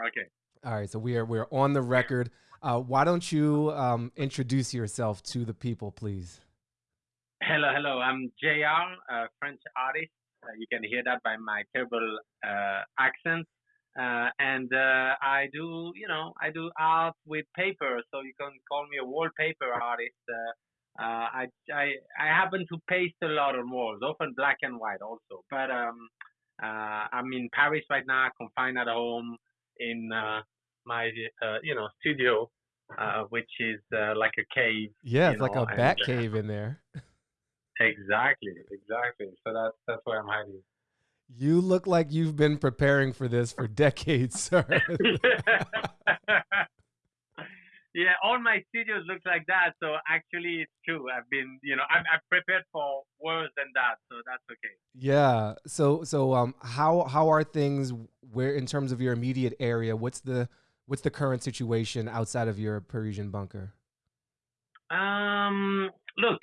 Okay. All right, so we are we're on the record. Uh, why don't you um, introduce yourself to the people, please? Hello, hello. I'm JR, a French artist. Uh, you can hear that by my terrible uh, accent. Uh, and uh, I do, you know, I do art with paper, so you can call me a wallpaper artist. Uh, I, I, I happen to paste a lot on walls, often black and white also. But um, I'm in Paris right now, confined at home in uh, my, uh, you know, studio, uh, which is like a cave. Yeah, it's know, like a bat cave in there. Exactly, exactly. So that's that's where I'm hiding. You look like you've been preparing for this for decades, sir. yeah, all my studios look like that. So actually, it's true. I've been, you know, I'm, I'm prepared for worse than that. So that's okay. Yeah. So so um, how how are things where in terms of your immediate area? What's the what's the current situation outside of your Parisian bunker? Um, look,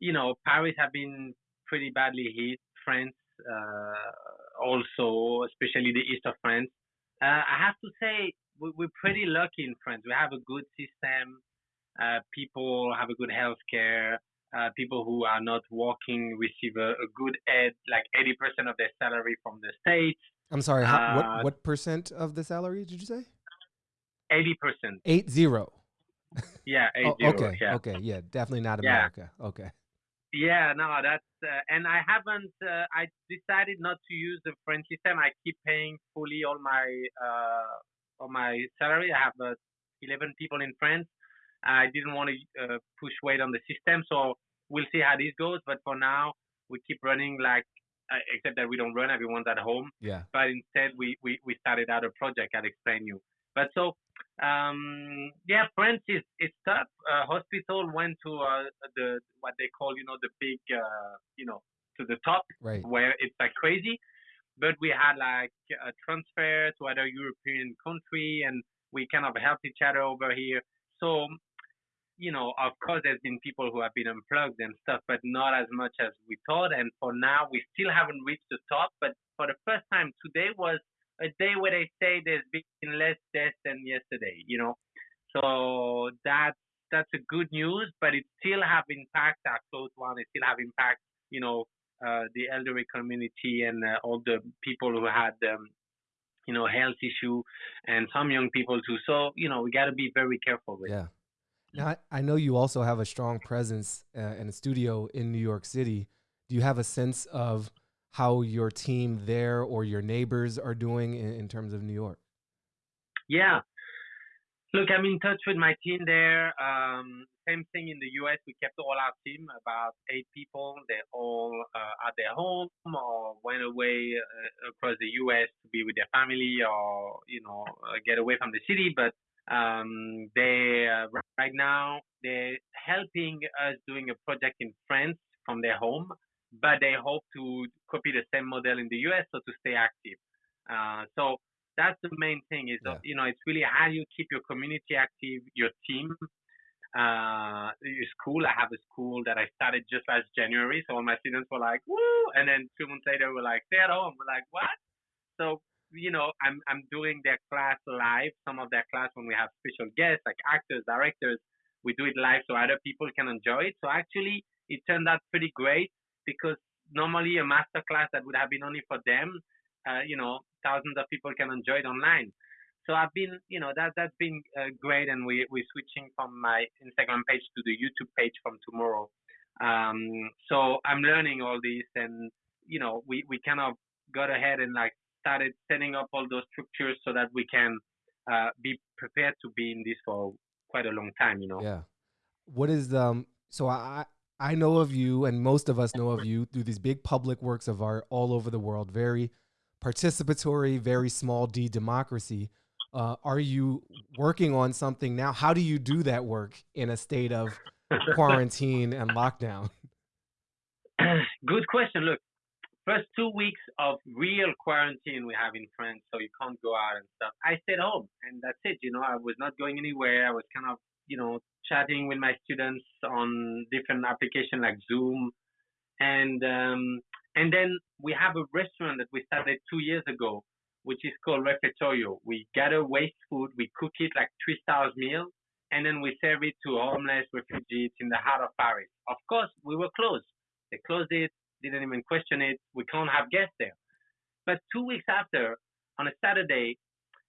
you know, Paris have been pretty badly hit. France uh, also, especially the east of France. Uh, I have to say we're pretty lucky in France. We have a good system. Uh, people have a good health care. Uh, people who are not working receive a, a, good aid, like 80% of their salary from the state. I'm sorry, how, what, uh, what percent of the salary did you say? 80%. Eight zero. Yeah, eight oh, zero, okay, yeah. okay, yeah, definitely not America. Yeah. Okay. Yeah, no, that's uh, and I haven't. Uh, I decided not to use the French system. I keep paying fully all my uh, all my salary. I have uh, 11 people in France. I didn't want to uh, push weight on the system, so we'll see how this goes. But for now, we keep running like, uh, except that we don't run. Everyone's at home. Yeah. But instead, we we we started out a project. I'll explain you. But so um, yeah, France is is tough. Uh, hospital went to uh, the what they call you know the big uh, you know to the top right. where it's like crazy. But we had like a transfer to other European country, and we kind of helped each other over here. So you know, of course, there's been people who have been unplugged and stuff, but not as much as we thought. And for now, we still haven't reached the top. But for the first time, today was a day where they say there's been less deaths than yesterday, you know. So that's that's a good news, but it still have impact our close one. It still have impact, you know, the elderly community and uh, all the people who had, um, you know, health issue, and some young people too. So you know, we got to be very careful with. Yeah. Now I, I know you also have a strong presence uh, in a studio in New York City. Do you have a sense of how your team there or your neighbors are doing in, in terms of New York? Yeah. Look, I'm in touch with my team there. Um, same thing in the US. We kept all our team, about eight people. They all uh, at their home or went away uh, across the US to be with their family or, you know, uh, get away from the city. But um, they, uh, right now, they're helping us doing a project in France from their home but they hope to copy the same model in the US, so to stay active. Uh, so that's the main thing is, yeah. you know, it's really how you keep your community active, your team. Uh, your school, I have a school that I started just last January. So all my students were like, woo. And then two months later, we're like, stay at home. We're like, what? So, you know, I'm, I'm doing their class live, some of their class when we have special guests like actors, directors, we do it live so other people can enjoy it. So actually, it turned out pretty great because normally a master class that would have been only for them, uh, you know, thousands of people can enjoy it online. So I've been, you know, that that's been uh, great, and we we're switching from my Instagram page to the YouTube page from tomorrow. Um, so I'm learning all this, and you know, we we kind of got ahead and like started setting up all those structures so that we can uh, be prepared to be in this for quite a long time. You know. Yeah. What is um? So I I know of you, and most of us know of you through these big public works of art all over the world. Very participatory, very small d democracy. Uh, are you working on something now? How do you do that work in a state of quarantine and lockdown? Good question. Look, first two weeks of real quarantine we have in France, so you can't go out and stuff. I stayed home, and that's it. You know, I was not going anywhere. I was kind of, you know, chatting with my students on different applications like Zoom, and um, and then we have a restaurant that we started two years ago, which is called Refettorio. We gather waste food, we cook it like three stars and then we serve it to homeless refugees in the heart of Paris. Of course, we were closed. They closed it, didn't even question it. We can't have guests there. But two weeks after, on a Saturday,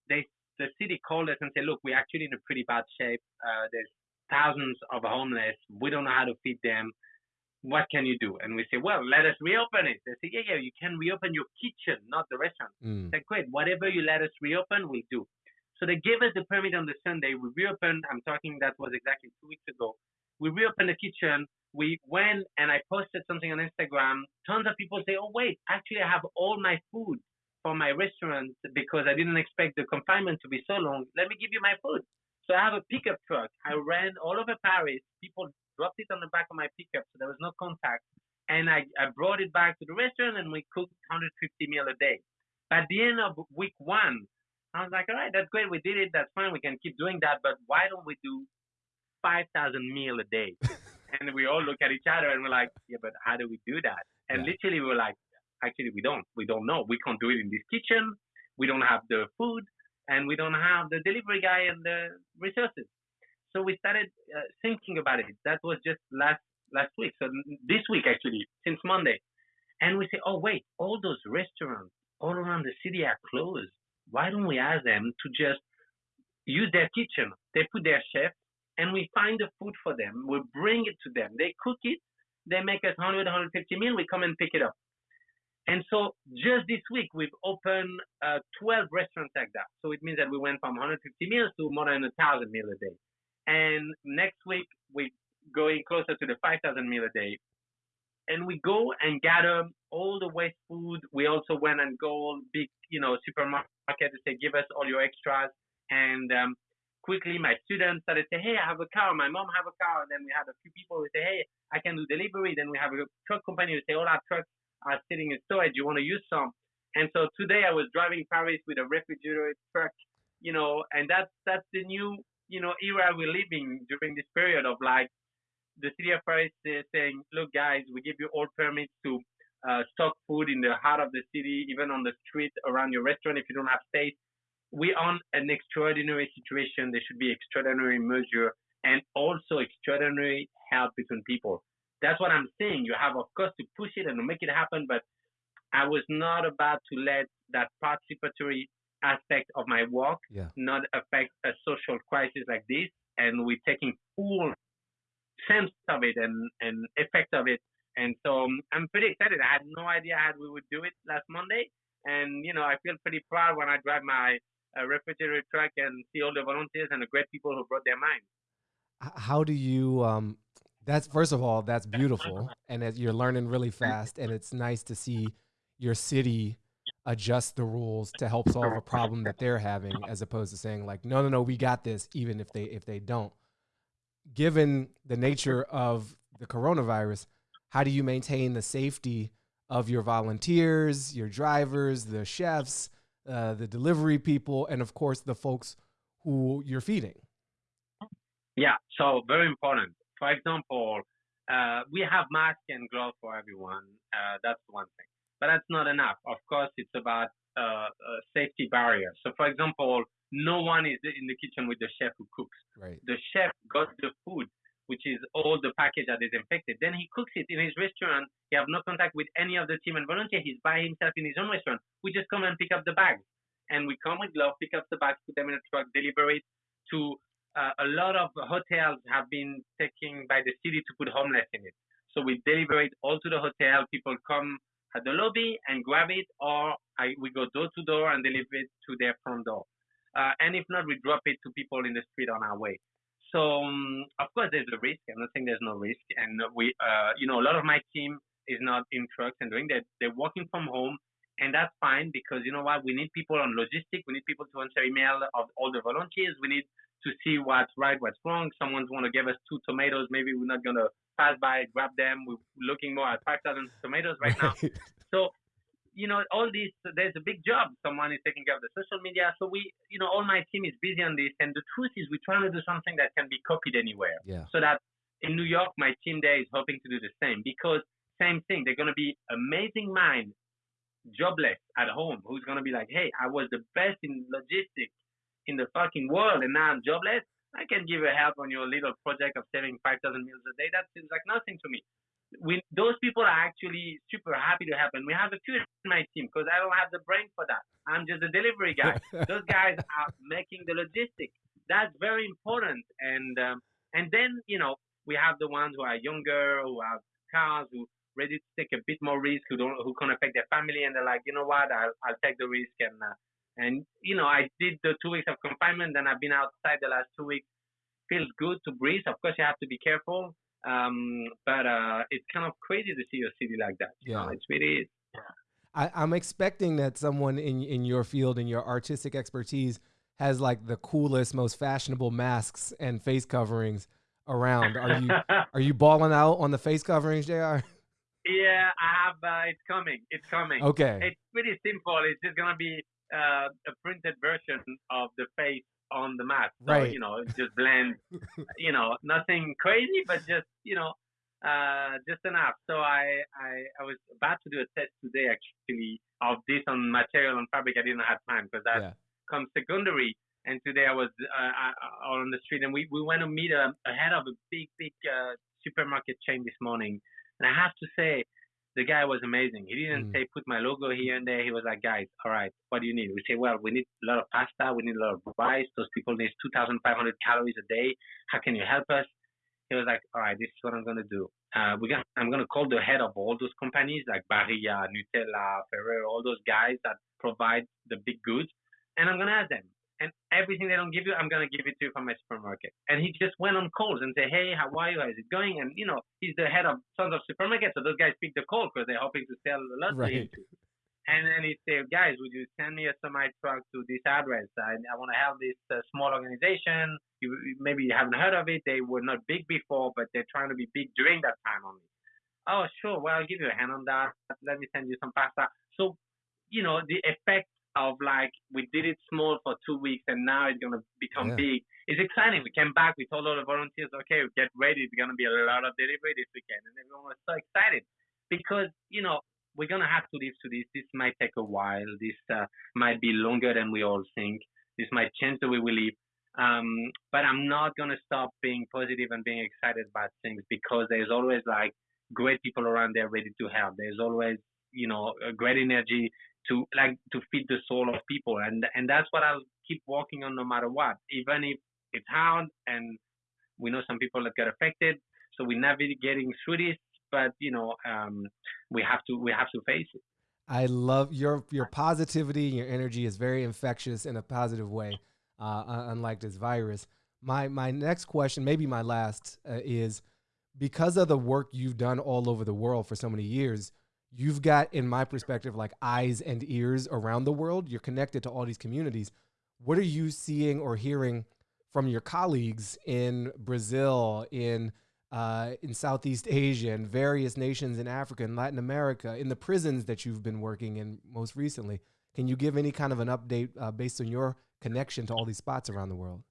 they the city called us and said, "Look, we're actually in a pretty bad shape. Uh, there's thousands of homeless. We don't know how to feed them. What can you do?" And we say, "Well, let us reopen it." They say, "Yeah, yeah, you can reopen your kitchen, not the restaurant." Mm. "Great. Whatever you let us reopen, we'll do." So they gave us the permit on the Sunday. We reopened. I'm talking that was exactly two weeks ago. We reopened the kitchen. We went and I posted something on Instagram. Tons of people say, "Oh wait, actually I have all my food for my restaurant because I didn't expect the confinement to be so long. Let me give you my food." So I have a pickup truck. I ran all over Paris. People dropped it on the back of my pickup, so there was no contact. And I, I brought it back to the restaurant, and we cooked 150 meal a day. At the end of week one, I was like, all right, that's great. We did it. That's fine. We can keep doing that. But why don't we do 5,000 meal a day? and we all look at each other and we're like, yeah, but how do we do that? And yeah. literally we we're like, actually, we don't. We don't know. We can't do it in this kitchen. We don't have the food and we don't have the delivery guy and the resources. So we started uh, thinking about it. That was just last last week. So this week actually, since Monday. And we say, oh wait, all those restaurants all around the city are closed why don't we ask them to just use their kitchen? They put their chef and we find the food for them. We bring it to them. They cook it. They make us 100, 150 meal. We come and pick it up. And so just this week, we've opened uh, 12 restaurants like that. So it means that we went from 150 meals to more than 1,000 meals a day. And next week, we're going closer to the 5,000 meal a day. And we go and gather all the waste food. We also went and go big, you know, supermarket to say, give us all your extras. And um, quickly, my students started to say, hey, I have a car. My mom have a car. And then we had a few people who say, hey, I can do delivery. Then we have a truck company who say, all our trucks are sitting in storage. You want to use some? And so today I was driving Paris with a refrigerator truck, you know, and that's that's the new, you know, era we're living during this period of like the city of Paris is saying, look, guys, we give you all permits to uh, stock food in the heart of the city, even on the street around your restaurant if you don't have space. We're on an extraordinary situation. There should be extraordinary measure and also extraordinary help between people. That's what I'm saying. You have, of course, to push it and to make it happen, but I was not about to let that participatory aspect of my work yeah. not affect a social crisis like this. And we're taking full sense of it and, and effect of it and so um, I'm pretty excited. I had no idea how we would do it last Monday. And, you know, I feel pretty proud when I drive my uh, refrigerator truck and see all the volunteers and the great people who brought their mind. How do you, um, that's first of all, that's beautiful. And as you're learning really fast. And it's nice to see your city adjust the rules to help solve a problem that they're having as opposed to saying like no no no we got this even if they if they don't given the nature of the coronavirus how do you maintain the safety of your volunteers, your drivers, the chefs, uh, the delivery people, and of course the folks who you're feeding? Yeah, so very important. For example, uh, we have masks and gloves for everyone. Uh, that's one thing, but that's not enough. Of course, it's about uh, safety barrier. So, for example, no one is in the kitchen with the chef who cooks. Right. The chef got the food which is all the package that is infected. Then he cooks it in his restaurant. He have no contact with any of the team and volunteer. He's by himself in his own restaurant. We just come and pick up the bags. And we come with gloves, pick up the bags, put them in a truck, deliver it to uh, a lot of hotels have been taking by the city to put homeless in it. So we deliver it all to the hotel. People come at the lobby and grab it, or I, we go door to door and deliver it to their front door. Uh, and if not, we drop it to people in the street on our way. So um, of course there's a risk. I'm not saying there's no risk, and we, uh, you know, a lot of my team is not in trucks and doing that. They're working from home, and that's fine because you know what? We need people on logistics. We need people to answer email of all the volunteers. We need to see what's right, what's wrong. Someone's want to give us two tomatoes. Maybe we're not gonna pass by, grab them. We're looking more at 5,000 tomatoes right now. so you know, all this, there's a big job. Someone is taking care of the social media. So we, you know, all my team is busy on this. And the truth is we're trying to do something that can be copied anywhere. Yeah. So that in New York, my team there is hoping to do the same because same thing. They're going to be amazing minds jobless at home who's gonna be like, hey, I was the best in logistics in the fucking world, and now I'm jobless. I can give a help on your little project of saving 5,000 meals a day. That seems like nothing to me. We, those people are actually super happy to help, and we have a few in my team because I don't have the brain for that. I'm just a delivery guy. those guys are making the logistics. That's very important. And um, and then you know we have the ones who are younger, who have cars, who ready to take a bit more risk, who don't who can affect their family, and they're like, you know what, I'll I'll take the risk and uh, and you know, I did the two weeks of confinement, and I've been outside the last two weeks. Feels good to breathe. Of course, you have to be careful, um, but uh, it's kind of crazy to see a city like that. yeah, know? it's really. Yeah. I, I'm expecting that someone in in your field and your artistic expertise has like the coolest, most fashionable masks and face coverings around. Are you are you balling out on the face coverings, Jr? Yeah, I have. Uh, it's coming. It's coming. Okay. It's pretty simple. It's just gonna be uh, a printed version of the face on the mask. So, right. you know, just blend. you know, nothing crazy, but just, you know, uh, just enough. So I, I, I was about to do a test today actually of this on material and fabric. I didn't have time because that yeah. comes secondary. And today I was uh, uh, on the street and we, we went to meet a, a head of a big, big uh, supermarket chain this morning. And I have to say, the guy was amazing. He didn't mm. say put my logo here and there. He was like, guys, all right, what do you need? We say, well, we need a lot of pasta, we need a lot of rice. Those people need 2,500 calories a day. How can you help us? He was like, all right, this is what I'm gonna do. Uh, we got, I'm gonna call the head of all those companies like Barilla, Nutella, Ferrero, all those guys that provide the big goods, and I'm gonna ask them, and everything they don't give you, I'm gonna give it to you from my supermarket. And he just went on calls and say, hey, how are you? How's it going? And you know, he's the head of Sons of Supermarket, so those guys pick the call because they're hoping to sell a lot right. to him. And then he said, guys, would you send me a semi truck to this address? I, I want to help this uh, small organization. You, maybe you haven't heard of it. They were not big before, but they're trying to be big during that time only. Oh, sure. Well, I'll give you a hand on that. Let me send you some pasta. So, you know, the effect of like we did it small for two weeks and now it's gonna become yeah. big. It's exciting. We came back, we told all the volunteers, okay, get ready, it's gonna be a lot of delivery this weekend and everyone was so excited because, you know, we're gonna have to live to this. This might take a while. This uh, might be longer than we all think. This might change the way we live. Um, but I'm not gonna stop being positive and being excited about things because there's always like great people around there ready to help. There's always, you know, a great energy to like to feed the soul of people. And and that's what I'll keep working on no matter what. Even if it's hard and we know some people that get affected so we're navigating through this but you know um, we have to we have to face it. I love your your positivity your energy is very infectious in a positive way uh, unlike this virus. My my next question maybe my last uh, is because of the work you've done all over the world for so many years you've got, in my perspective, like eyes and ears around the world. You're connected to all these communities. What are you seeing or hearing from your colleagues in Brazil, in uh, in Southeast Asia, and various nations in Africa and Latin America, in the prisons that you've been working in most recently? Can you give any kind of an update uh, based on your connection to all these spots around the world?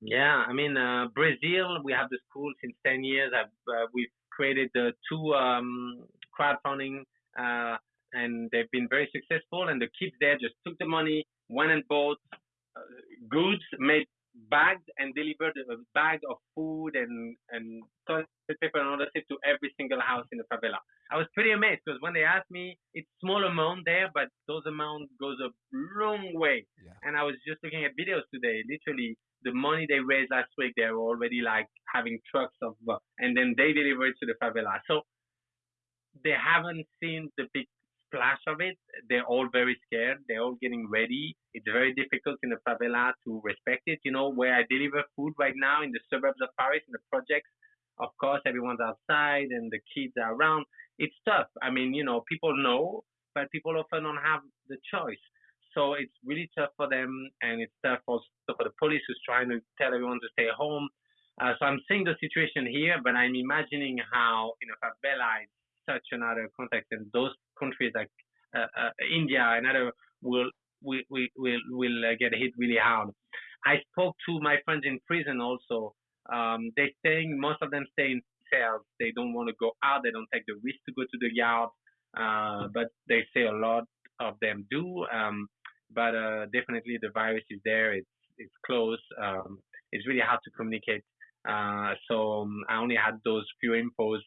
Yeah, I mean, uh, Brazil, we have the school since 10 years. Uh, we've created the two um, crowdfunding, uh, and they've been very successful. And the kids there just took the money, went and bought uh, goods, made bags, and delivered a bag of food and and toilet paper and other stuff to every single house in the favela. I was pretty amazed because when they asked me, it's small amount there, but those amounts goes a long way. Yeah. And I was just looking at videos today, literally the money they raised last week, they were already like having trucks of, uh, and then they deliver it to the favela. So they haven't seen the big splash of it. They're all very scared. They're all getting ready. It's very difficult in the favela to respect it. You know, where I deliver food right now in the suburbs of Paris, in the projects, of course, everyone's outside and the kids are around. It's tough. I mean, you know, people know, but people often don't have the choice. So it's really tough for them, and it's tough also for the police who's trying to tell everyone to stay home. Uh, so I'm seeing the situation here, but I'm imagining how in a favela it's such another context, and those countries like uh, uh, India and other will will will will, uh, get hit really hard. I spoke to my friends in prison also. Um, they staying most of them stay in cells. They don't want to go out. They don't take the risk to go to the yard. uh, but they say a lot of them do. Um, but uh, definitely the virus is there. It's it's close. Um, it's really hard to communicate. Uh, so um, I only had those few infos,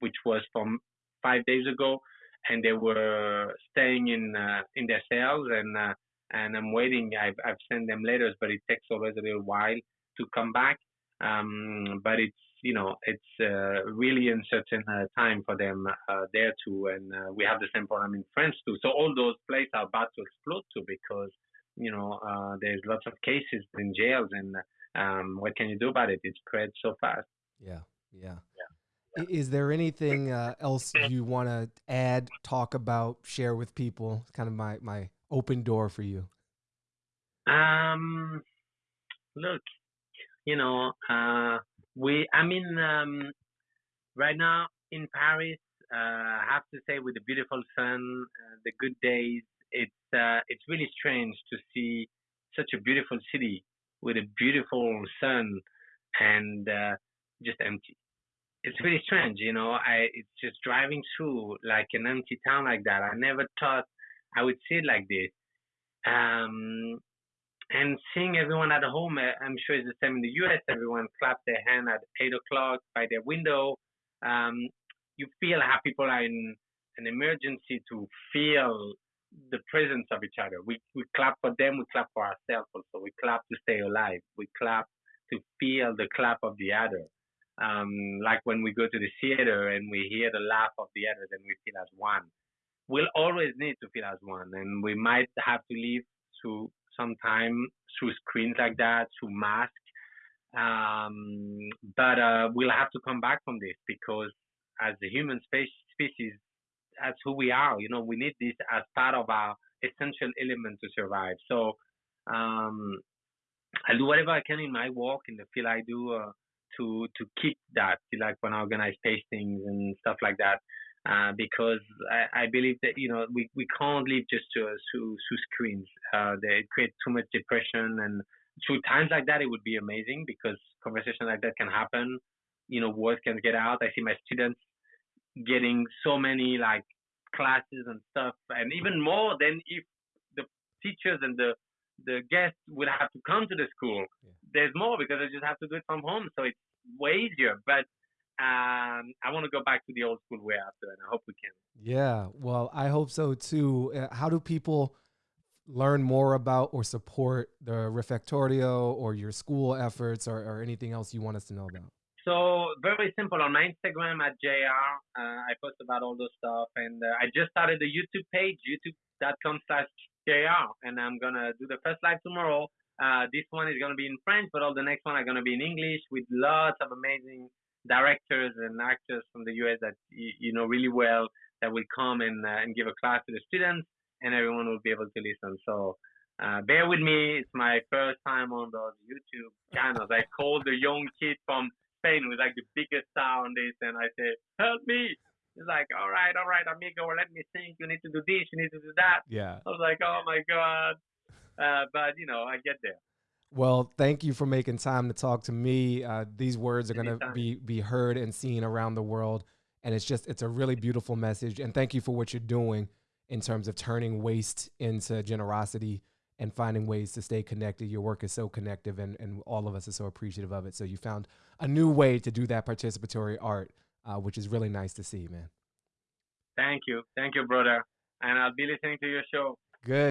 which was from five days ago, and they were staying in uh, in their cells, and uh, and I'm waiting. I've I've sent them letters, but it takes always a little while to come back. Um, but it's you know it's uh, really uncertain uh, time for them uh, there too, and uh, we have the same problem in France too. So all those places are about to explode too because you know uh, there's lots of cases in jails, and um, what can you do about it? It spreads so fast. Yeah, yeah. Yeah. Is there anything uh, else you want to add, talk about, share with people? It's kind of my my open door for you. Um, look, you know, uh, we, I mean, um, right now in Paris, uh, I have to say, with the beautiful sun, uh, the good days, it's uh, it's really strange to see such a beautiful city with a beautiful sun and uh, just empty. It's really strange, you know. I it's just driving through like an empty town like that. I never thought I would see it like this. Um, and seeing everyone at home, uh, I'm sure it's the same in the US. Everyone claps their hand at eight o'clock by their window. Um, you feel how people are in an emergency to feel the presence of each other. We we clap for them, we clap for ourselves also. We clap to stay alive. We clap to feel the clap of the other. Um, like when we go to the theater and we hear the laugh of the others and we feel as one. We'll always need to feel as one, and we might have to live through some time through screens like that, through masks. Um, but uh, we'll have to come back from this because as the human species, that's who we are. You know, we need this as part of our essential element to survive. So um, I'll do whatever I can in my work in the field I do uh, to to keep that. Like when I organize tastings and stuff like that uh, because I, I, believe that you know we, we can't live just to, through through screens. Uh, they create too much depression, and through times like that, it would be amazing because conversation like that can happen. You know, words can get out. I see my students getting so many like classes and stuff, and even more than if the teachers and the the guests would have to come to the school. Yeah. There's more because they just have to do it from home, so it's way easier. But um, I want to go back to the old school way after, and I hope we can. Yeah, well, I hope so too. Uh, how do people learn more about or support the Refettorio or your school efforts or, or anything else you want us to know about? So very simple on my Instagram at JR, uh, I post about all those stuff, and uh, I just started the YouTube page, youtube.com/slash JR, and I'm gonna do the first live tomorrow. Uh, this one is gonna be in French, but all the next one are gonna be in English with lots of amazing directors and actors from the US that you, you know really well that will come and uh, and give a class to the students, and everyone will be able to listen. So. Uh, bear with me. It's my first time on those YouTube channels. I called the young kid from Spain who's like the biggest star on this, and I said, "Help me!" He's like, "All right, all right, amigo, let me think. You need to do this. You need to do that." Yeah. I was like, "Oh my god!" Uh, but you know, I get there. Well, thank you for making time to talk to me. Uh, these words are going to be be heard and seen around the world, and it's just it's a really beautiful message. And thank you for what you're doing in terms of turning waste into generosity and finding ways to stay connected. Your work is so connective, and and all of us are so appreciative of it. So you found a new way to do that participatory art, uh, which is really nice to see, man. Thank you, thank you, brother. And I'll be listening to your show. Good.